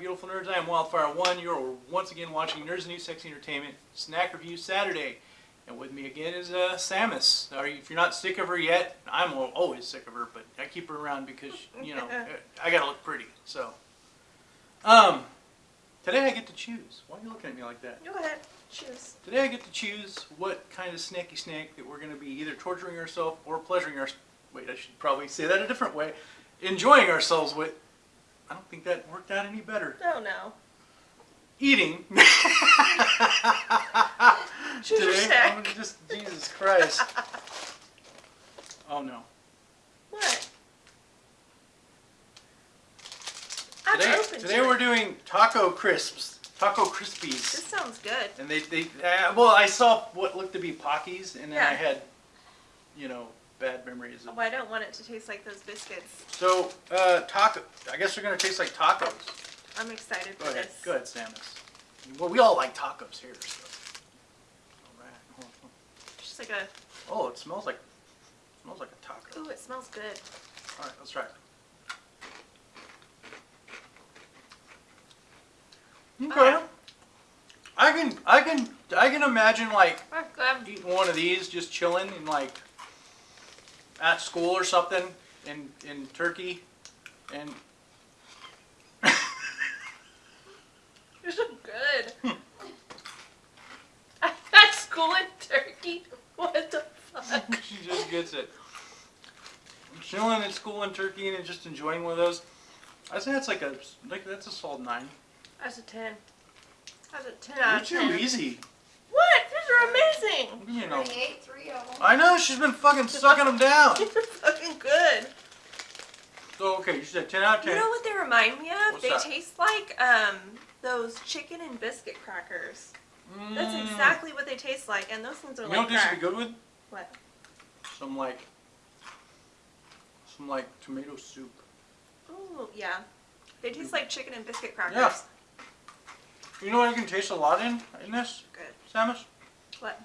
you beautiful nerds. I am Wildfire1. You're once again watching Nerds and New Sexy Entertainment Snack Review Saturday. And with me again is uh, Samus. Are you, if you're not sick of her yet, I'm always sick of her, but I keep her around because, you know, I gotta look pretty. So, um, today I get to choose. Why are you looking at me like that? Go ahead, choose. Today I get to choose what kind of snacky snack that we're going to be either torturing ourselves or pleasuring our. Wait, I should probably say that a different way. Enjoying ourselves with. I don't think that worked out any better. Oh no. Eating. Today. I'm gonna just Jesus Christ. Oh no. What? I'm Today, today to we're doing taco crisps, taco Crispies. This sounds good. and they they uh, well I saw what looked to be Pockies, and then I had, you know, bad memories of Oh, I don't want it to taste like those biscuits. So, uh, taco. I guess they're gonna taste like tacos. I'm excited for Go ahead, this. go ahead, Samus. Well, we all like tacos here. So. All right. Just like a. Oh, it smells like smells like a taco. Ooh, it smells good. All right, let's try it. Okay. Alright. I can, I can, I can imagine like eating one of these, just chilling and like at school or something in in Turkey, and are so good. At school in Turkey? What the fuck? she just gets it. Chilling at school in Turkey and just enjoying one of those. I say that's like a like that's a solid nine. That's a 10. That's a 10 out of You're 10. too easy. What? These are amazing. You know. He ate three of them. I know she's been fucking sucking them down. These are fucking good. So okay, you said ten out of 10. You know what they remind me of? What's they that? taste like um those chicken and biscuit crackers. That's Mm. exactly what they taste like, and those things are You like know what this would be good with? What? Some like some like tomato soup. Oh, yeah. They taste like chicken and biscuit crackers. Yeah. You know what I can taste a lot in in this, Good. Samus? What?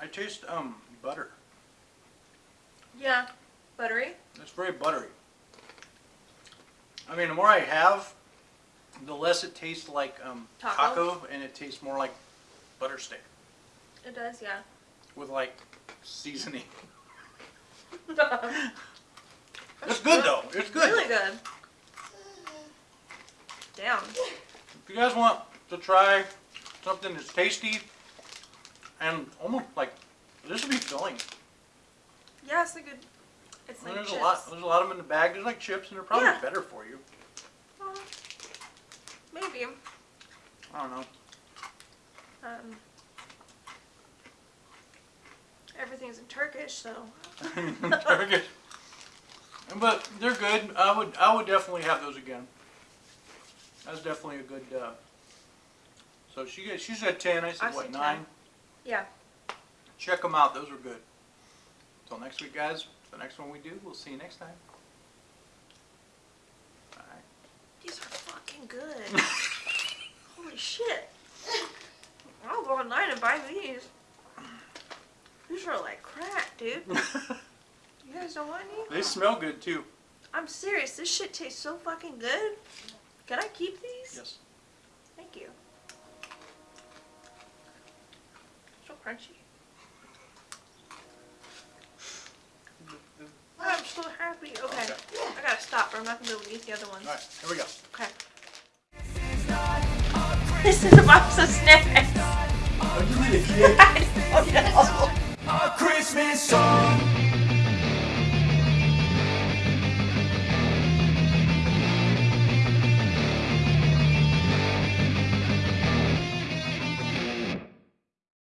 I taste um butter. Yeah. Buttery. It's very buttery. I mean, the more I have, the less it tastes like um, Taco? taco, and it tastes more like butter steak It does, yeah. with like seasoning. It's good though. It's good. Really good. Damn. If you guys want to try something that's tasty and almost like this would be filling. Yeah, it's a good. It's I mean, like there's chips. a lot. There's a lot of them in the bag. There's like chips, and they're probably Yeah. better for you. Uh, maybe. I don't know. Um, everything's in Turkish, so. Turkish. But they're good. I would I would definitely have those again. That's definitely a good. Uh, so she got she said ten. I said I what nine. 10. Yeah. Check them out. Those are good. Until next week, guys. The next one we do, we'll see you next time. Bye. These are fucking good. Holy shit. I'll go online and buy these. These are like crack, dude. You guys don't want any? they smell good too. I'm serious. This shit tastes so fucking good. Can I keep these? Yes. Thank you. So crunchy. I'm so happy. Okay. Okay. I gotta stop or I'm not gonna be able to eat the other ones. All right. Here we go. Okay. This is a box of snacks. Oh, you need a cake. I don't know. A Christmas song